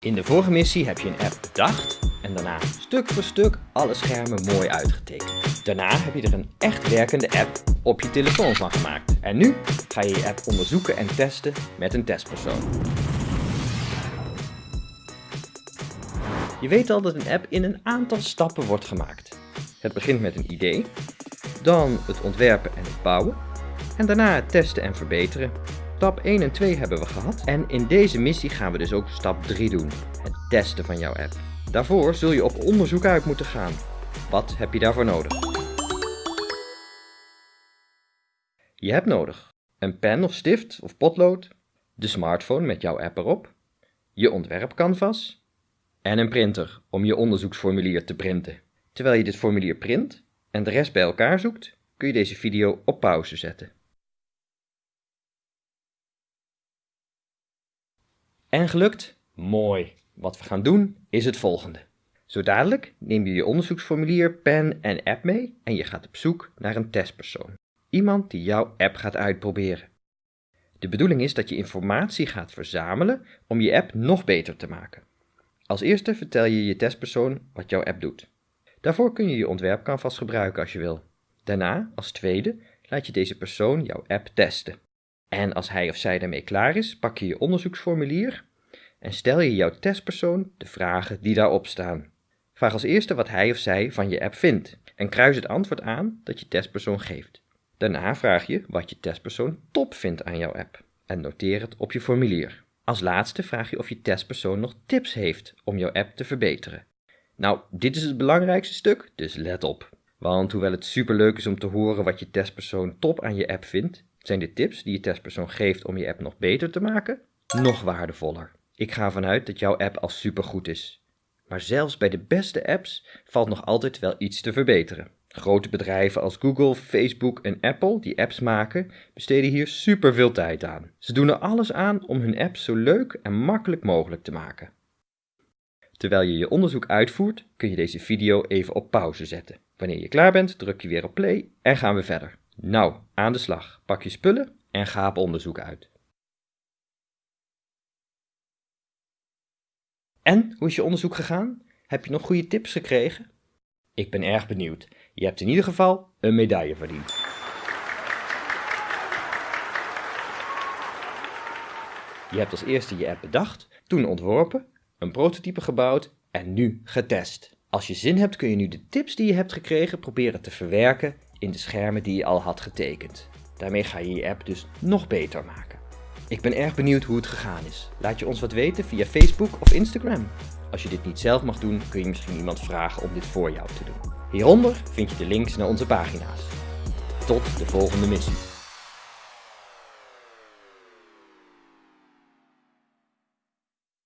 In de vorige missie heb je een app bedacht en daarna stuk voor stuk alle schermen mooi uitgetekend. Daarna heb je er een echt werkende app op je telefoon van gemaakt. En nu ga je je app onderzoeken en testen met een testpersoon. Je weet al dat een app in een aantal stappen wordt gemaakt. Het begint met een idee, dan het ontwerpen en het bouwen, en daarna het testen en verbeteren. Stap 1 en 2 hebben we gehad en in deze missie gaan we dus ook stap 3 doen, het testen van jouw app. Daarvoor zul je op onderzoek uit moeten gaan. Wat heb je daarvoor nodig? Je hebt nodig een pen of stift of potlood, de smartphone met jouw app erop, je ontwerpcanvas en een printer om je onderzoeksformulier te printen. Terwijl je dit formulier print en de rest bij elkaar zoekt, kun je deze video op pauze zetten. En gelukt? Mooi. Wat we gaan doen is het volgende. Zo dadelijk neem je je onderzoeksformulier, pen en app mee en je gaat op zoek naar een testpersoon. Iemand die jouw app gaat uitproberen. De bedoeling is dat je informatie gaat verzamelen om je app nog beter te maken. Als eerste vertel je je testpersoon wat jouw app doet. Daarvoor kun je je ontwerpcanvas gebruiken als je wil. Daarna, als tweede, laat je deze persoon jouw app testen. En als hij of zij daarmee klaar is, pak je je onderzoeksformulier en stel je jouw testpersoon de vragen die daarop staan. Vraag als eerste wat hij of zij van je app vindt en kruis het antwoord aan dat je testpersoon geeft. Daarna vraag je wat je testpersoon top vindt aan jouw app en noteer het op je formulier. Als laatste vraag je of je testpersoon nog tips heeft om jouw app te verbeteren. Nou, dit is het belangrijkste stuk, dus let op. Want hoewel het superleuk is om te horen wat je testpersoon top aan je app vindt, zijn de tips die je testpersoon geeft om je app nog beter te maken nog waardevoller. Ik ga ervan uit dat jouw app al supergoed is. Maar zelfs bij de beste apps valt nog altijd wel iets te verbeteren. Grote bedrijven als Google, Facebook en Apple die apps maken, besteden hier superveel tijd aan. Ze doen er alles aan om hun app zo leuk en makkelijk mogelijk te maken. Terwijl je je onderzoek uitvoert, kun je deze video even op pauze zetten. Wanneer je klaar bent, druk je weer op play en gaan we verder. Nou, aan de slag. Pak je spullen en ga op onderzoek uit. En, hoe is je onderzoek gegaan? Heb je nog goede tips gekregen? Ik ben erg benieuwd. Je hebt in ieder geval een medaille verdiend. Je hebt als eerste je app bedacht, toen ontworpen, een prototype gebouwd en nu getest. Als je zin hebt kun je nu de tips die je hebt gekregen proberen te verwerken in de schermen die je al had getekend. Daarmee ga je je app dus nog beter maken. Ik ben erg benieuwd hoe het gegaan is. Laat je ons wat weten via Facebook of Instagram. Als je dit niet zelf mag doen, kun je misschien iemand vragen om dit voor jou te doen. Hieronder vind je de links naar onze pagina's. Tot de volgende missie.